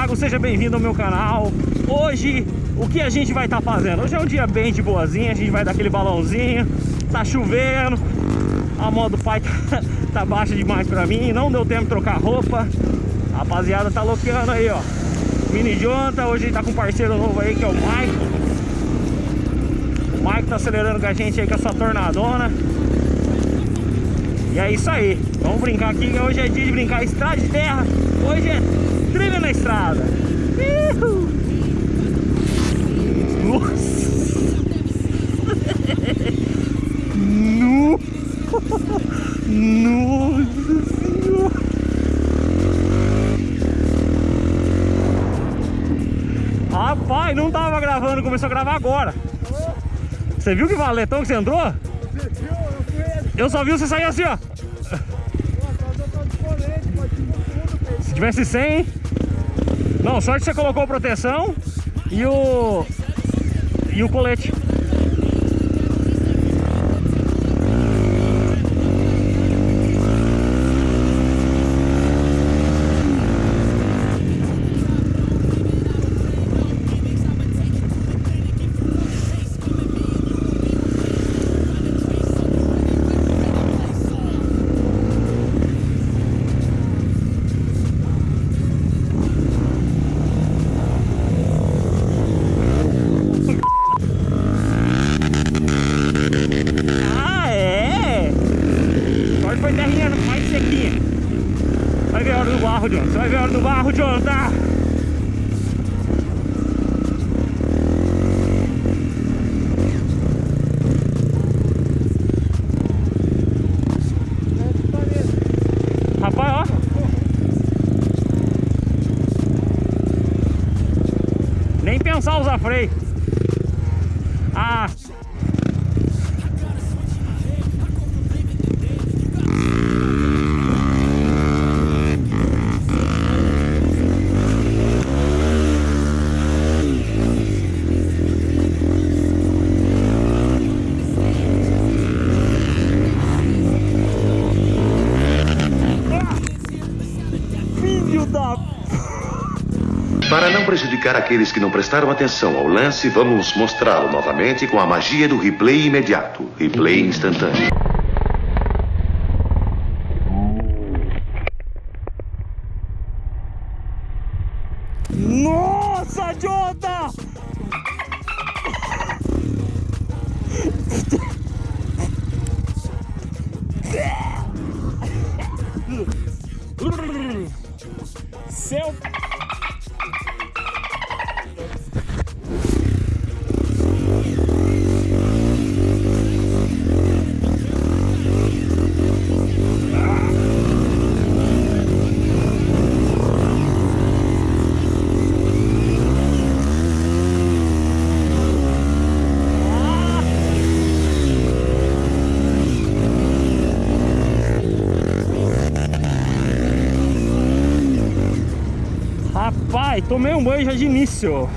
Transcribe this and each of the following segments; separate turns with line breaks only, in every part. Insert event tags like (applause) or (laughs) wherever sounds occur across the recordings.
Thiago, seja bem-vindo ao meu canal. Hoje, o que a gente vai estar tá fazendo? Hoje é um dia bem de boazinha, a gente vai dar aquele balãozinho. Tá chovendo A moto do pai tá, (laughs) tá baixa demais pra mim Não deu tempo de trocar roupa. A rapaziada tá loqueando aí, ó. Mini Jonta, hoje tá com um parceiro novo aí que é o Mike. O Mike tá acelerando com a gente aí com a sua tornadona. E é isso aí, vamos brincar aqui, hoje é dia de brincar estrada de terra. Hoje é trilha na estrada Uhul. Nossa no... Nossa senhora Rapaz, não tava gravando, começou a gravar agora Você viu que valetão que você entrou? Eu só vi você sair assim, ó. Se tivesse 100, Não, sorte que você colocou proteção e o... E o colete. Do barro, John, tá? Rapaz, ó. Nem pensar usar freio.
Prejudicar aqueles que não prestaram atenção ao lance, vamos mostrá-lo novamente com a magia do replay imediato. Replay instantâneo.
Nossa, Jota! Seu tomei um banho já de início.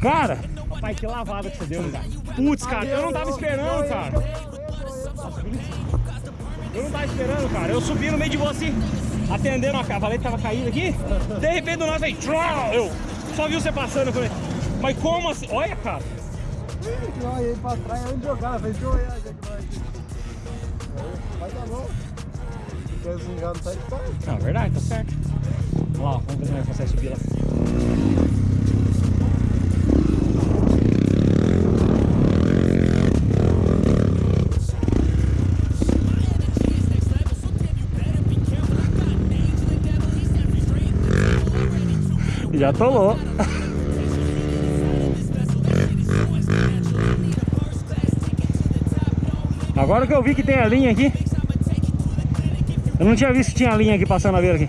Cara, pai, que lavada que você deu, cara. Putz, cara, eu não tava esperando, cara. Eu não tava esperando, cara. Eu subi no meio de você, atendendo a cavaleta tava caída aqui. De repente, do nada, veio. Eu só vi você passando. Eu falei, mas como assim? Olha, cara.
Não, ele pra trás, onde jogar, vai jogar, já que vai. Vai dar bom. Assim já não tá de paz.
Não, verdade, tá certo. Vamos lá, vamos ver se nós conseguimos subir lá. Já atolou. Agora que eu vi que tem a linha aqui. Eu não tinha visto que tinha linha aqui passando a beira aqui.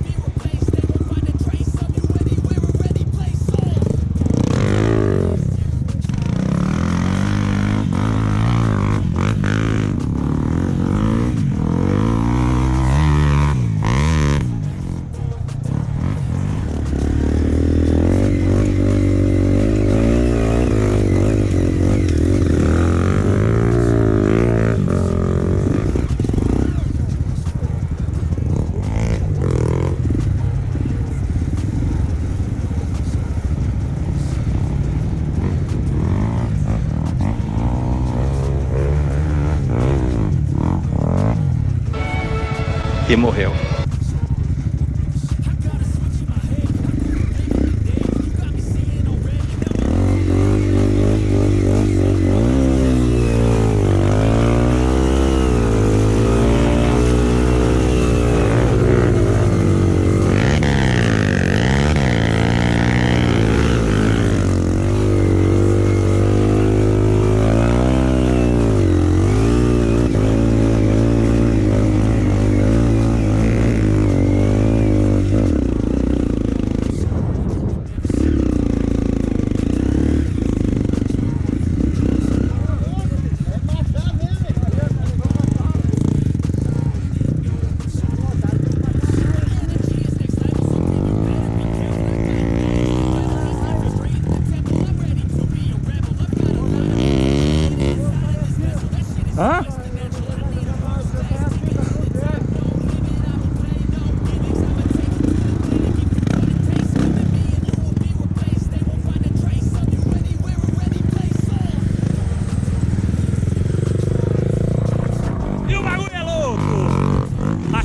E morreu.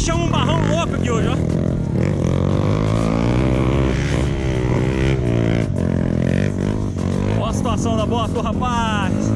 Achamos um barrão louco aqui hoje, ó. Olha a situação da moto, rapaz!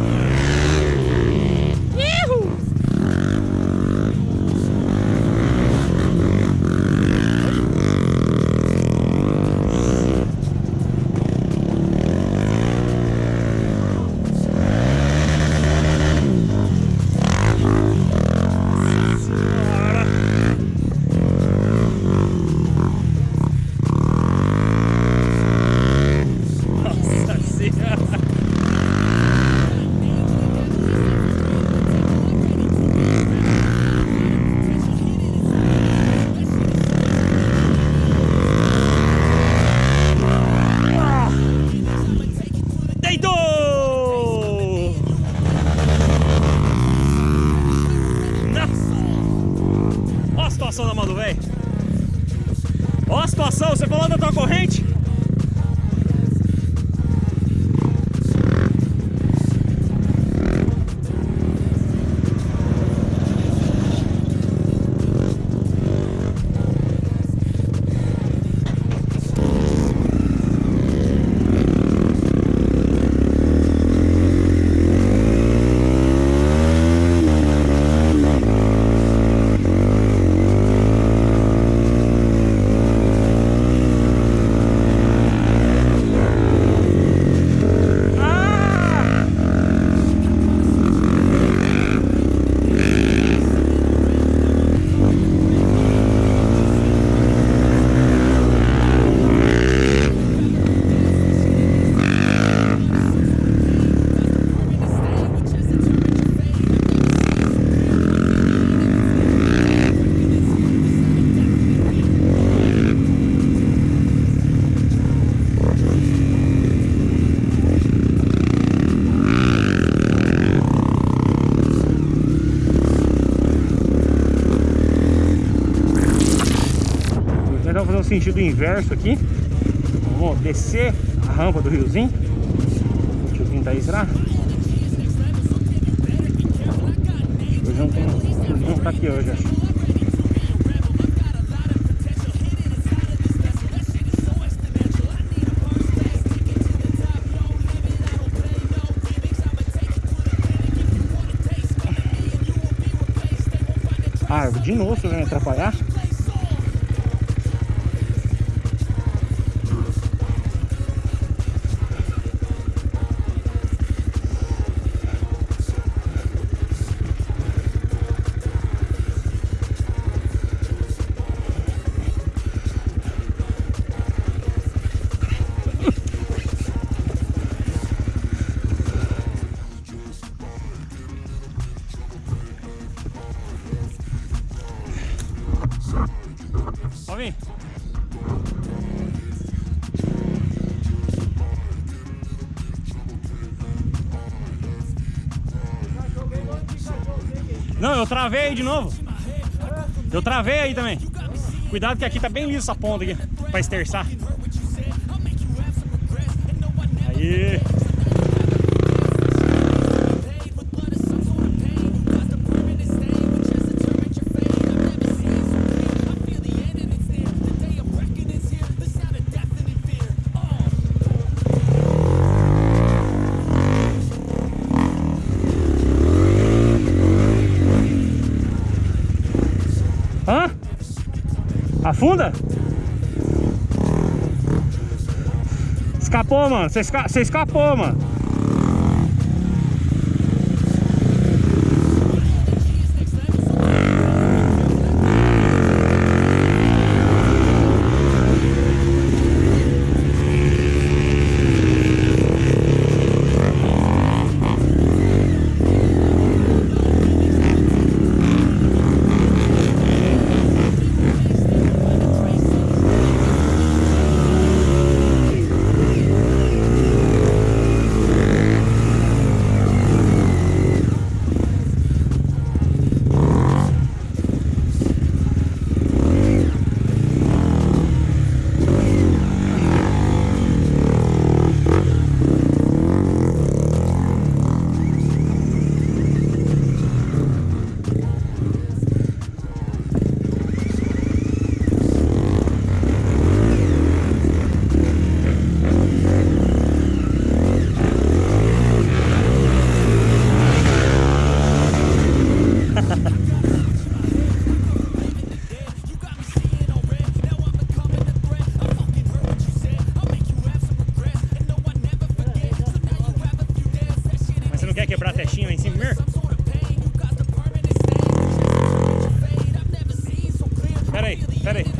Olha a situação, você falou da tua corrente? Sentido inverso aqui. Vamos descer a rampa do riozinho. O tiozinho tá aí, será? Hoje não tem. Não tá aqui hoje, acho. Ah, de novo vai me atrapalhar? Não, eu travei aí de novo. Eu travei aí também. Cuidado que aqui tá bem liso essa ponta aqui, pra esterçar. Aí. Afunda? Escapou, mano. Você esca... escapou, mano. Quer quebrar a testinha lá em cima mesmo? Pera aí, pera aí.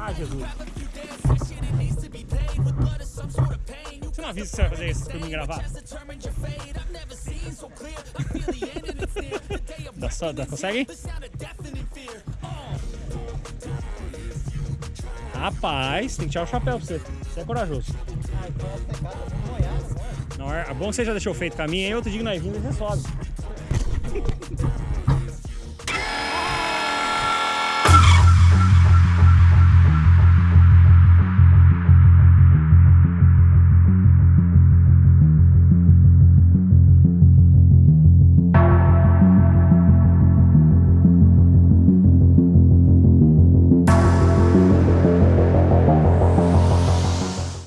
Ai, Jesus. Você não avisa que você vai fazer isso pra mim gravar? Dá só, dá, consegue? Rapaz, tem que tirar o chapéu pra você. Você é corajoso. É bom que você já deixou feito caminho, aí outro dia nós vimos, você sobe. (laughs)